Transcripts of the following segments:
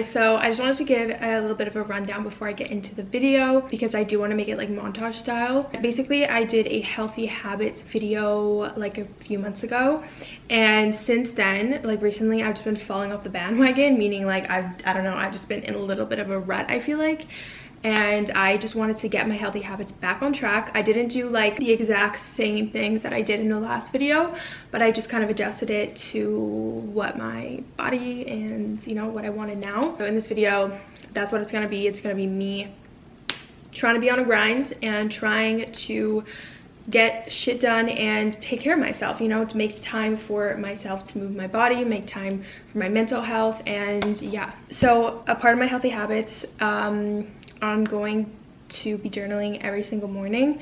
guys so i just wanted to give a little bit of a rundown before i get into the video because i do want to make it like montage style. Basically i did a healthy habits video like a few months ago and since then like recently i've just been falling off the bandwagon meaning like i've i don't know i've just been in a little bit of a rut i feel like and I just wanted to get my healthy habits back on track. I didn't do like the exact same things that I did in the last video, but I just kind of adjusted it to what my body and you know what I wanted now. So in this video, that's what it's gonna be. It's gonna be me trying to be on a grind and trying to get shit done and take care of myself you know to make time for myself to move my body make time for my mental health and yeah so a part of my healthy habits um I'm going to be journaling every single morning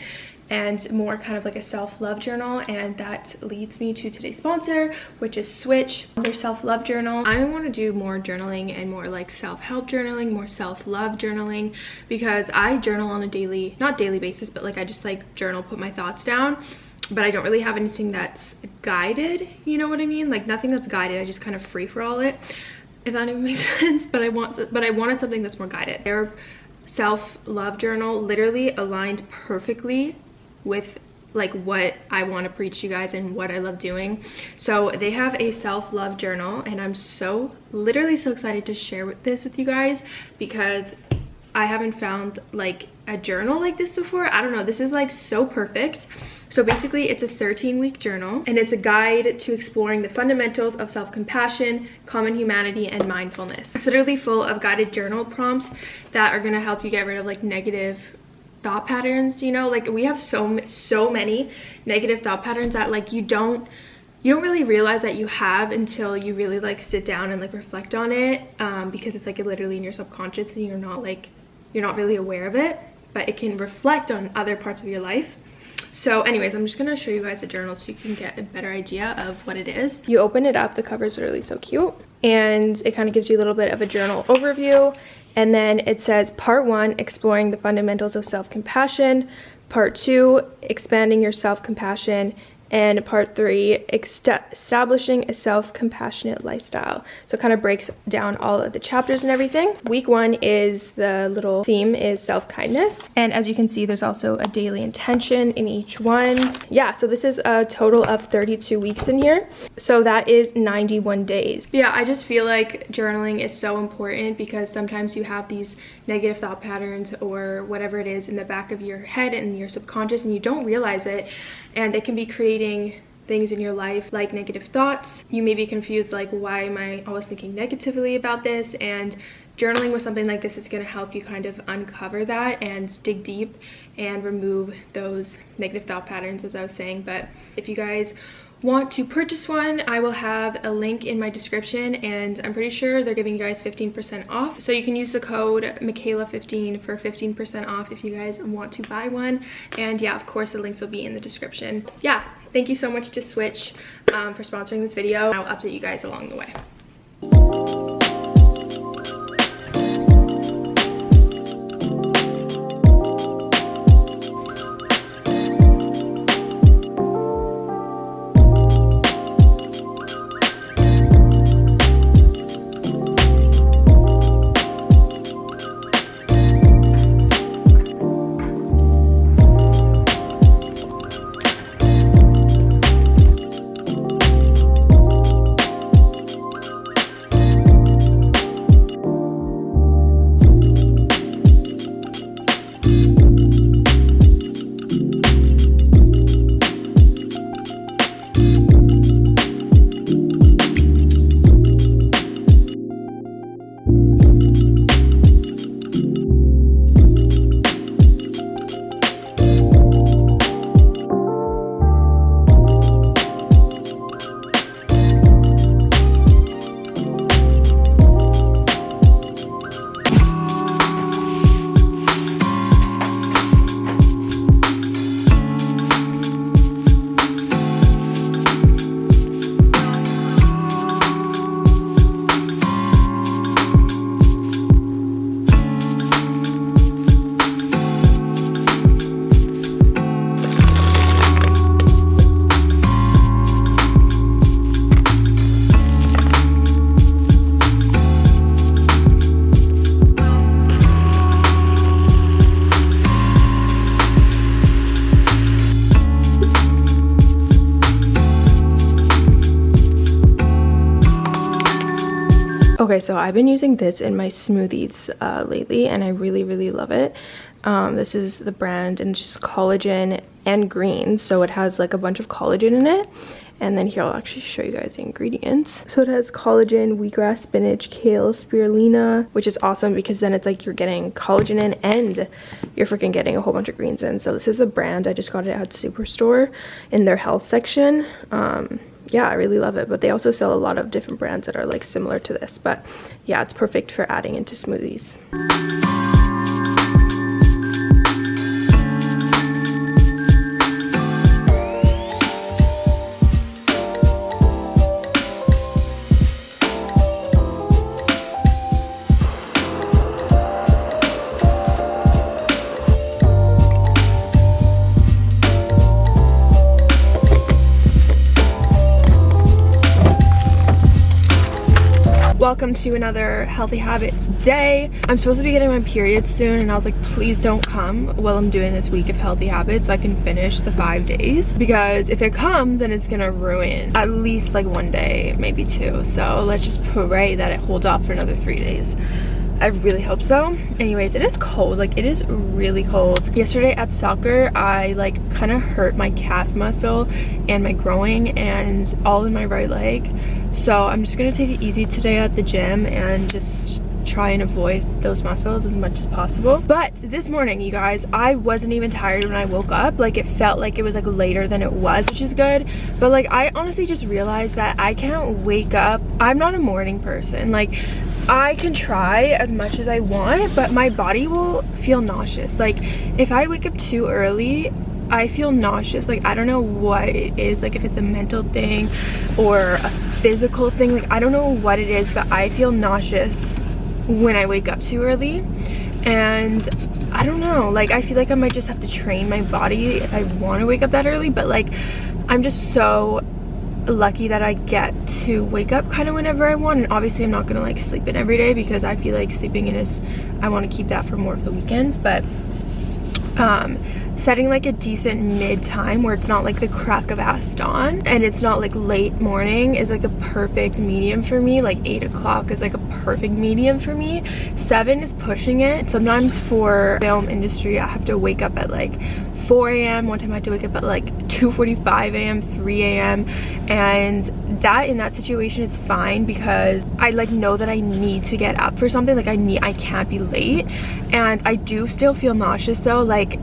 and more kind of like a self-love journal and that leads me to today's sponsor which is switch their self-love journal. I want to do more journaling and more like self-help journaling more self-love journaling because i journal on a daily not daily basis but like i just like journal put my thoughts down but i don't really have anything that's guided you know what i mean? Like nothing that's guided i just kind of free for all it if that even makes sense but i want but i wanted something that's more guided. Their self-love journal literally aligned perfectly with like what I want to preach you guys and what I love doing. So they have a self-love journal and I'm so literally so excited to share this with you guys because I haven't found like a journal like this before. I don't know. This is like so perfect. So basically it's a 13 week journal and it's a guide to exploring the fundamentals of self-compassion, common humanity, and mindfulness. It's literally full of guided journal prompts that are gonna help you get rid of like negative thought patterns you know like we have so so many negative thought patterns that like you don't you don't really realize that you have until you really like sit down and like reflect on it um, because it's like literally in your subconscious and you're not like you're not really aware of it but it can reflect on other parts of your life. So anyways i'm just gonna show you guys the journal so you can get a better idea of what it is. You open it up the cover is literally so cute and it kind of gives you a little bit of a journal overview and then it says part one, exploring the fundamentals of self-compassion. Part two, expanding your self-compassion and part three establishing a self-compassionate lifestyle. So it kind of breaks down all of the chapters and everything. Week one is the little theme is self-kindness. And as you can see there's also a daily intention in each one. Yeah so this is a total of 32 weeks in here. So that is 91 days. Yeah i just feel like journaling is so important because sometimes you have these negative thought patterns or whatever it is in the back of your head and your subconscious and you don't realize it. And they can be creating things in your life like negative thoughts. You may be confused like why am I always thinking negatively about this? And journaling with something like this is going to help you kind of uncover that and dig deep and remove those negative thought patterns as I was saying. But if you guys want to purchase one i will have a link in my description and i'm pretty sure they're giving you guys 15 percent off. So you can use the code michaela 15 for 15 percent off if you guys want to buy one. And yeah of course the links will be in the description. Yeah thank you so much to switch um, for sponsoring this video i'll update you guys along the way Okay, so I've been using this in my smoothies uh, lately and I really, really love it. Um, this is the brand and it's just collagen and green. So it has like a bunch of collagen in it. And then here, I'll actually show you guys the ingredients. So it has collagen, wheatgrass, spinach, kale, spirulina, which is awesome because then it's like you're getting collagen in and you're freaking getting a whole bunch of greens in. So this is a brand. I just got it at Superstore in their health section. Um, yeah, I really love it. But they also sell a lot of different brands that are like similar to this. But yeah, it's perfect for adding into smoothies. Welcome to another healthy habits day i'm supposed to be getting my period soon and i was like please don't come while i'm doing this week of healthy habits so i can finish the five days because if it comes then it's gonna ruin at least like one day maybe two so let's just pray that it holds off for another three days I really hope so. Anyways, it is cold. Like, it is really cold. Yesterday at soccer, I, like, kind of hurt my calf muscle and my groin and all in my right leg. So I'm just to take it easy today at the gym and just try and avoid those muscles as much as possible. But this morning you guys i wasn't even tired when i woke up. Like it felt like it was like later than it was which is good. But like i honestly just realized that i can't wake up. I'm not a morning person. Like I can try as much as I want, but my body will feel nauseous. Like, if I wake up too early, I feel nauseous. Like, I don't know what it is, like if it's a mental thing or a physical thing. Like, I don't know what it is, but I feel nauseous when I wake up too early. And I don't know, like, I feel like I might just have to train my body if I want to wake up that early, but like, I'm just so lucky that I get to wake up kind of whenever I want and obviously I'm not gonna like sleep in every day because I feel like sleeping in is I want to keep that for more of the weekends but um setting like a decent mid time where it's not like the crack of ass dawn and it's not like late morning is like a perfect medium for me. Like eight o'clock is like a perfect medium for me. Seven is pushing it. Sometimes for film industry i have to wake up at like 4 a.m one time i had to wake up at like 2:45 a.m 3 a.m and that in that situation it's fine because i like know that i need to get up for something. Like i need i can't be late. And i do still feel nauseous though. Like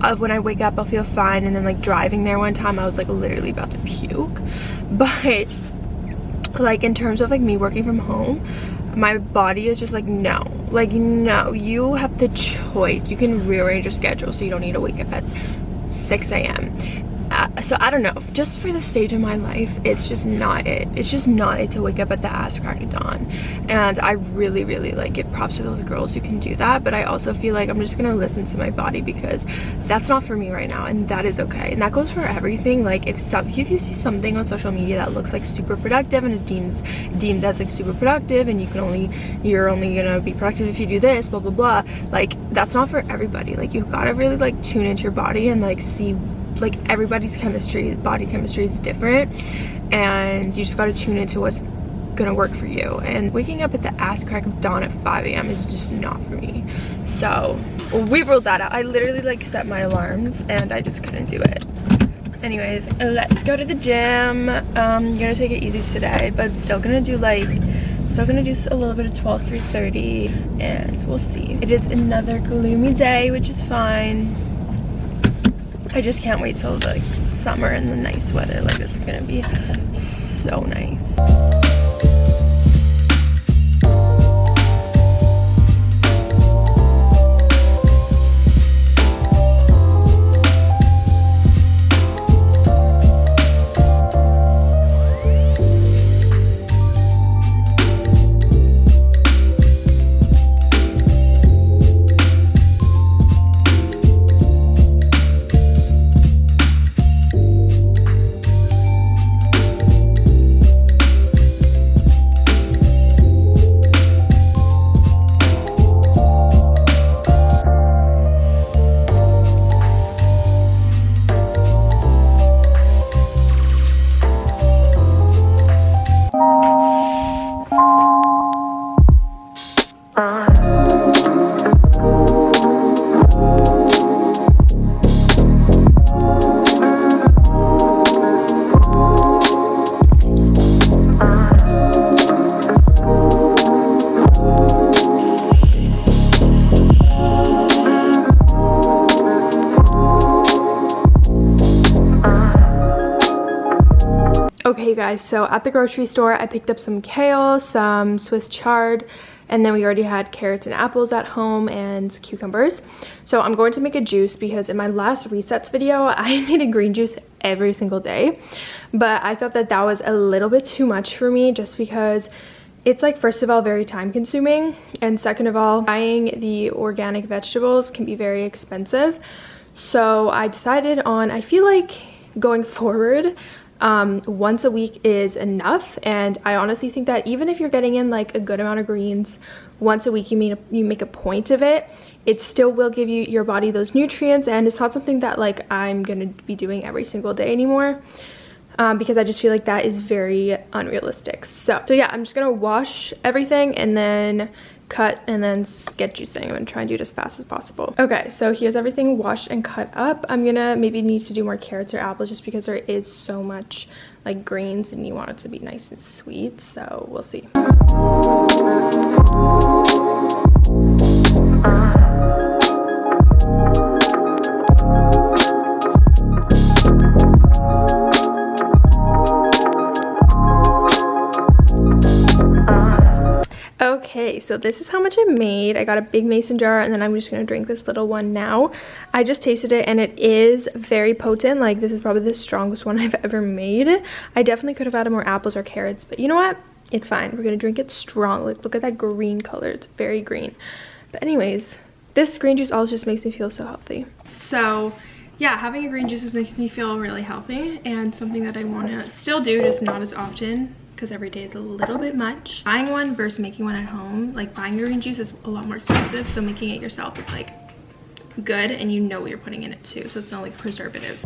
uh, when I wake up I'll feel fine and then like driving there one time I was like literally about to puke. But like in terms of like me working from home my body is just like no. Like no you have the choice. You can rearrange your schedule so you don't need to wake up at 6 a.m so I don't know. Just for the stage of my life it's just not it. It's just not it to wake up at the ass crack of dawn. And I really really like give props to those girls who can do that. But I also feel like I'm just gonna listen to my body because that's not for me right now and that is okay. And that goes for everything. Like if some if you see something on social media that looks like super productive and is deemed deemed as like super productive and you can only you're only gonna be productive if you do this blah blah blah like that's not for everybody. Like you've got to really like tune into your body and like see like everybody's chemistry body chemistry is different and you just got to tune into what's gonna work for you. And waking up at the ass crack of dawn at 5 a.m is just not for me. So we ruled that out. I literally like set my alarms and i just couldn't do it. Anyways let's go to the gym. Um I'm gonna take it easy today but still gonna do like still gonna do a little bit of 12 3:30, and we'll see. It is another gloomy day which is fine I just can't wait till the summer and the nice weather. Like it's gonna be so nice. Guys, so at the grocery store I picked up some kale, some Swiss chard, and then we already had carrots and apples at home and cucumbers. So I'm going to make a juice because in my last resets video, I made a green juice every single day. But I thought that that was a little bit too much for me just because it's like first of all very time consuming and second of all buying the organic vegetables can be very expensive so i decided on i feel like going forward um, once a week is enough and I honestly think that even if you're getting in like a good amount of greens once a week you a, you make a point of it it still will give you your body those nutrients and it's not something that like I'm gonna be doing every single day anymore um, because I just feel like that is very unrealistic. So so yeah I'm just gonna wash everything and then cut and then get juicing. I'm gonna try and do it as fast as possible. Okay, so here's everything washed and cut up. I'm gonna maybe need to do more carrots or apples just because there is so much like greens and you want it to be nice and sweet. So we'll see. This is how much I made. I got a big mason jar and then I'm just gonna drink this little one now. I just tasted it and it is very potent. Like this is probably the strongest one I've ever made. I definitely could have added more apples or carrots, but you know what? It's fine. We're gonna drink it strong. Like look at that green color. It's very green. But anyways, this green juice also just makes me feel so healthy. So yeah, having a green juice makes me feel really healthy and something that I wanna still do, just not as often because every day is a little bit much. Buying one versus making one at home, like buying your green juice is a lot more expensive, so making it yourself is like good and you know what you're putting in it too, so it's not like preservatives.